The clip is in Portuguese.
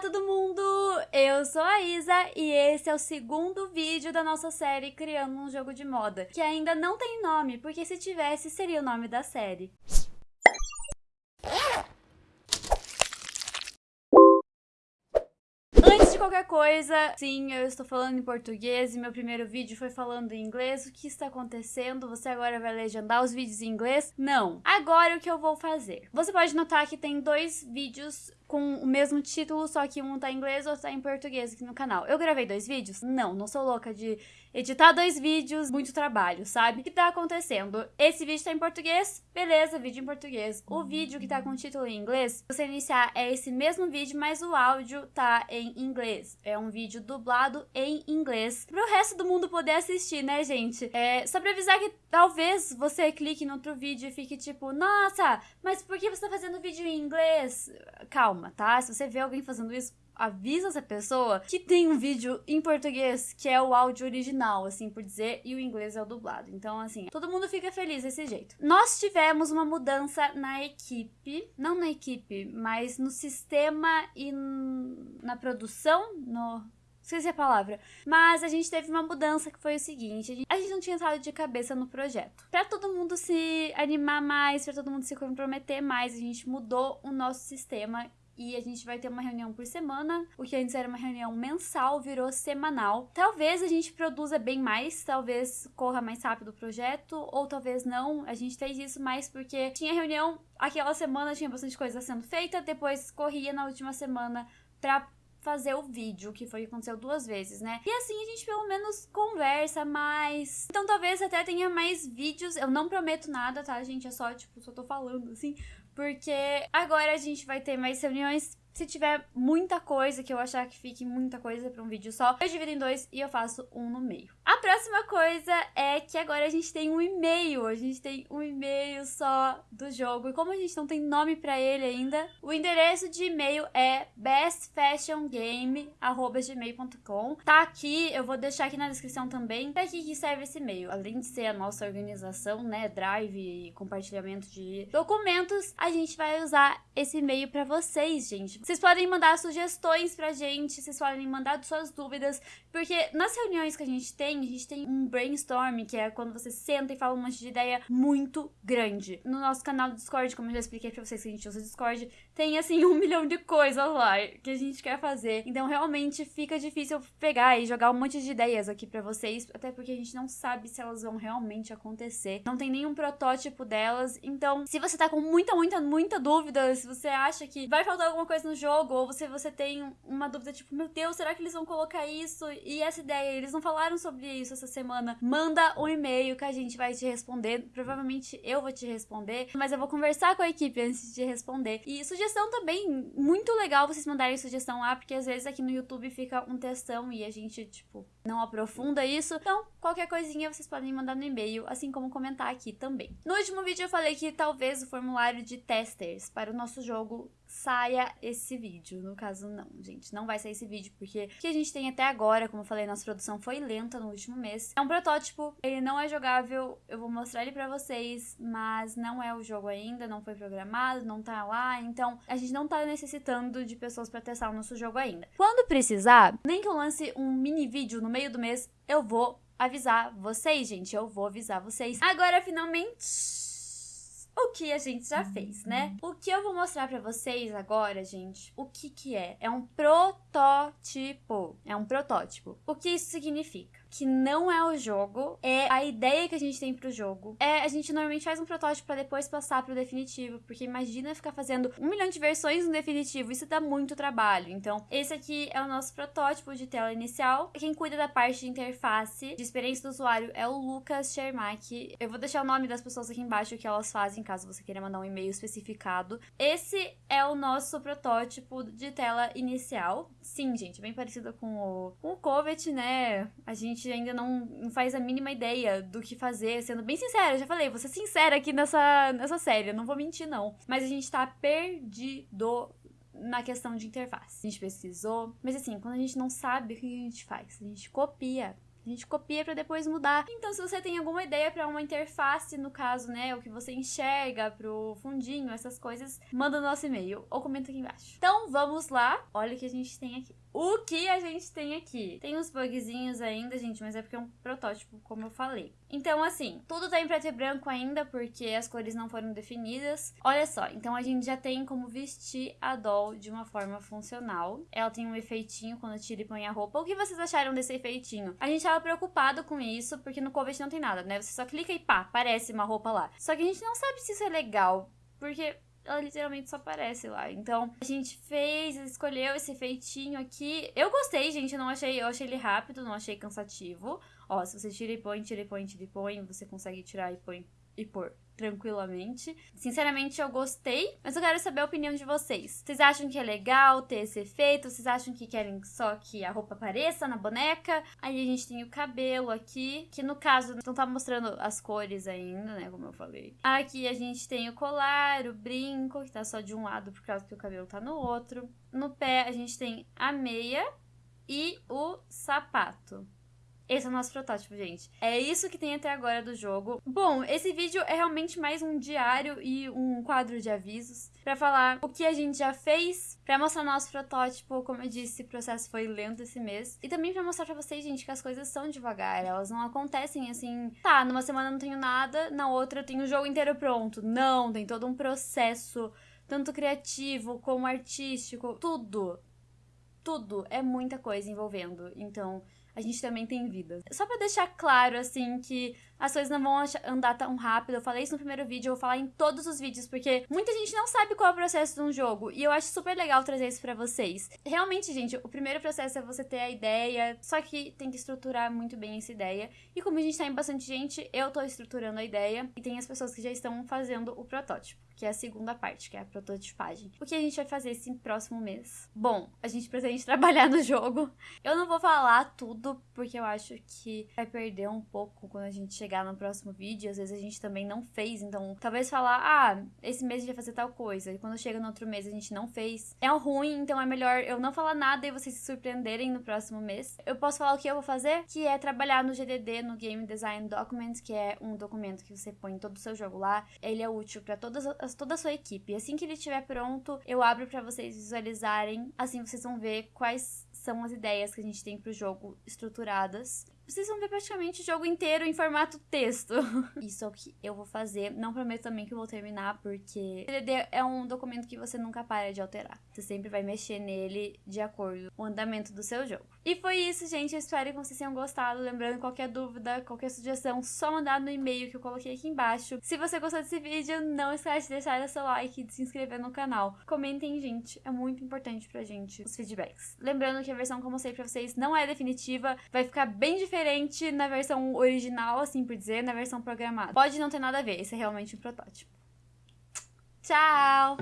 Todo mundo, eu sou a Isa e esse é o segundo vídeo da nossa série Criando um Jogo de Moda, que ainda não tem nome, porque se tivesse seria o nome da série. Qualquer coisa, sim, eu estou falando em português e meu primeiro vídeo foi falando em inglês. O que está acontecendo? Você agora vai legendar os vídeos em inglês? Não. Agora o que eu vou fazer? Você pode notar que tem dois vídeos com o mesmo título, só que um tá em inglês ou tá em português aqui no canal. Eu gravei dois vídeos? Não, não sou louca de editar dois vídeos, muito trabalho, sabe? O que tá acontecendo? Esse vídeo tá em português, beleza, vídeo em português. O vídeo que tá com o título em inglês, você iniciar, é esse mesmo vídeo, mas o áudio tá em inglês. É um vídeo dublado em inglês, pro resto do mundo poder assistir, né, gente? É, só pra avisar que talvez você clique no outro vídeo e fique tipo, nossa, mas por que você tá fazendo vídeo em inglês? Calma calma, tá? Se você vê alguém fazendo isso, avisa essa pessoa que tem um vídeo em português, que é o áudio original, assim por dizer, e o inglês é o dublado. Então, assim, todo mundo fica feliz desse jeito. Nós tivemos uma mudança na equipe, não na equipe, mas no sistema e na produção, no esqueci a palavra. Mas a gente teve uma mudança que foi o seguinte: a gente, não tinha entrado de cabeça no projeto. Pra todo mundo se animar mais, pra todo mundo se comprometer mais, a gente mudou o nosso sistema e a gente vai ter uma reunião por semana. O que antes era uma reunião mensal virou semanal. Talvez a gente produza bem mais, talvez corra mais rápido o projeto, ou talvez não. A gente fez isso mais porque tinha reunião aquela semana, tinha bastante coisa sendo feita, depois corria na última semana pra fazer o vídeo, que foi que aconteceu duas vezes, né? E assim a gente pelo menos conversa mais. Então talvez até tenha mais vídeos. Eu não prometo nada, tá, gente? É só, tipo, só tô falando assim. Porque agora a gente vai ter mais reuniões se tiver muita coisa, que eu achar que fique muita coisa para um vídeo só, eu divido em dois e eu faço um no meio. A próxima coisa é que agora a gente tem um e-mail. A gente tem um e-mail só do jogo. E como a gente não tem nome para ele ainda, o endereço de e-mail é bestfashiongame.gmail.com. Tá aqui, eu vou deixar aqui na descrição também. Pra que serve esse e-mail? Além de ser a nossa organização, né, drive e compartilhamento de documentos, a gente vai usar esse e-mail para vocês, gente. Vocês podem mandar sugestões pra gente, vocês podem mandar suas dúvidas, porque nas reuniões que a gente tem, a gente tem um brainstorm, que é quando você senta e fala um monte de ideia muito grande. No nosso canal do Discord, como eu já expliquei pra vocês que a gente usa o Discord, tem assim um milhão de coisas lá que a gente quer fazer. Então realmente fica difícil pegar e jogar um monte de ideias aqui pra vocês, até porque a gente não sabe se elas vão realmente acontecer. Não tem nenhum protótipo delas. Então, se você tá com muita, muita, muita dúvida, se você acha que vai faltar alguma coisa no jogo, ou você, você tem uma dúvida tipo, meu Deus, será que eles vão colocar isso? E essa ideia, eles não falaram sobre isso essa semana, manda um e-mail que a gente vai te responder. Provavelmente eu vou te responder, mas eu vou conversar com a equipe antes de responder. E sugestão também, muito legal vocês mandarem sugestão lá, porque às vezes aqui no YouTube fica um textão e a gente, tipo, não aprofunda isso. Então, qualquer coisinha vocês podem mandar no e-mail, assim como comentar aqui também. No último vídeo eu falei que talvez o formulário de testers para o nosso jogo saia esse vídeo. No caso, não, gente. Não vai sair esse vídeo, porque o que a gente tem até agora, como eu falei, nossa produção foi lenta no último mês. É um protótipo, ele não é jogável, eu vou mostrar ele pra vocês, mas não é o jogo ainda, não foi programado, não tá lá, então a gente não tá necessitando de pessoas pra testar o nosso jogo ainda. Quando precisar, nem que eu lance um mini vídeo no meio do mês, eu vou avisar vocês, gente, eu vou avisar vocês. Agora, finalmente o que a gente já fez, né? O que eu vou mostrar para vocês agora, gente, o que que é? É um protótipo. É um protótipo. O que isso significa? Que não é o jogo, é a ideia que a gente tem pro jogo. É, a gente normalmente faz um protótipo para depois passar pro definitivo, porque imagina ficar fazendo um milhão de versões no definitivo, isso dá muito trabalho. Então, esse aqui é o nosso protótipo de tela inicial. Quem cuida da parte de interface, de experiência do usuário, é o Lucas Shermack. Eu vou deixar o nome das pessoas aqui embaixo que elas fazem, caso você queira mandar um e-mail especificado. Esse é o nosso protótipo de tela inicial. Sim, gente, bem parecido com o, com o Covet, né? A gente gente ainda não, não faz a mínima ideia do que fazer, sendo bem sincera, já falei, vou ser sincera aqui nessa, nessa série, não vou mentir não. Mas a gente tá perdido na questão de interface. A gente pesquisou, mas assim, quando a gente não sabe, o que a gente faz? A gente copia A gente copia para depois mudar. Então, se você tem alguma ideia para uma interface, no caso, né, o que você enxerga pro fundinho, essas coisas, manda no nosso e-mail ou comenta aqui embaixo. Então, vamos lá. Olha o que a gente tem aqui. O que a gente tem aqui? Tem uns bugzinhos ainda, gente, mas é porque é um protótipo, como eu falei. Então, assim, tudo tá em preto e branco ainda, porque as cores não foram definidas. Olha só, então a gente já tem como vestir a doll de uma forma funcional. Ela tem um efeitinho quando tira e põe a roupa. O que vocês acharam desse efeitinho? A gente tava preocupado com isso, porque no Covet não tem nada, né? Você só clica e pá, aparece uma roupa lá. Só que a gente não sabe se isso é legal, porque ela literalmente só aparece lá. Então, a gente fez, escolheu esse feitinho aqui. Eu gostei, gente, eu não achei, eu achei ele rápido, não achei cansativo. Ó, se você tira e põe, tira e põe, tira e põe, você consegue tirar e põe e pôr tranquilamente. Sinceramente, eu gostei, mas eu quero saber a opinião de vocês. Vocês acham que é legal ter esse efeito? Vocês acham que querem só que a roupa apareça na boneca? Aí a gente tem o cabelo aqui, que no caso não tá mostrando as cores ainda, né, como eu falei. Aqui a gente tem o colar, o brinco, que tá só de um lado por causa que o cabelo tá no outro. No pé a gente tem a meia e o sapato. Esse é o nosso protótipo, gente. É isso que tem até agora do jogo. Bom, esse vídeo é realmente mais um diário e um quadro de avisos para falar o que a gente já fez, para mostrar nosso protótipo. Como eu disse, o processo foi lento esse mês. E também para mostrar para vocês, gente, que as coisas são devagar. Elas não acontecem assim, tá, numa semana não tenho nada, na outra eu tenho o jogo inteiro pronto. Não, tem todo um processo, tanto criativo como artístico, tudo. Tudo. É muita coisa envolvendo. Então a gente também tem vida. Só para deixar claro, assim, que as coisas não vão andar tão rápido. Eu falei isso no primeiro vídeo, eu vou falar em todos os vídeos, porque muita gente não sabe qual é o processo de um jogo. E eu acho super legal trazer isso para vocês. Realmente, gente, o primeiro processo é você ter a ideia, só que tem que estruturar muito bem essa ideia. E como a gente tá em bastante gente, eu tô estruturando a ideia e tem as pessoas que já estão fazendo o protótipo que é a segunda parte, que é a prototipagem. O que a gente vai fazer esse próximo mês? Bom, a gente pretende trabalhar no jogo. Eu não vou falar tudo, porque eu acho que vai perder um pouco quando a gente chegar no próximo vídeo. Às vezes a gente também não fez, então talvez falar, ah, esse mês a gente vai fazer tal coisa, e quando chega no outro mês a gente não fez. É ruim, então é melhor eu não falar nada e vocês se surpreenderem no próximo mês. Eu posso falar o que eu vou fazer, que é trabalhar no GDD, no Game Design Documents, que é um documento que você põe todo o seu jogo lá. Ele é útil para todas as toda a sua equipe. Assim que ele estiver pronto, eu abro para vocês visualizarem. Assim vocês vão ver quais são as ideias que a gente tem pro jogo estruturadas vocês vão ver praticamente o jogo inteiro em formato texto. Isso é o que eu vou fazer. Não prometo também que eu vou terminar, porque DD é um documento que você nunca para de alterar. Você sempre vai mexer nele de acordo com o andamento do seu jogo. E foi isso, gente. Eu espero que vocês tenham gostado. Lembrando, qualquer dúvida, qualquer sugestão, só mandar no e-mail que eu coloquei aqui embaixo. Se você gostou desse vídeo, não esquece de deixar seu like e de se inscrever no canal. Comentem, gente. É muito importante pra gente os feedbacks. Lembrando que a versão que eu mostrei pra vocês não é definitiva. Vai ficar bem diferente diferente na versão original, assim por dizer, na versão programada. Pode não ter nada a ver, esse é realmente um protótipo. Tchau!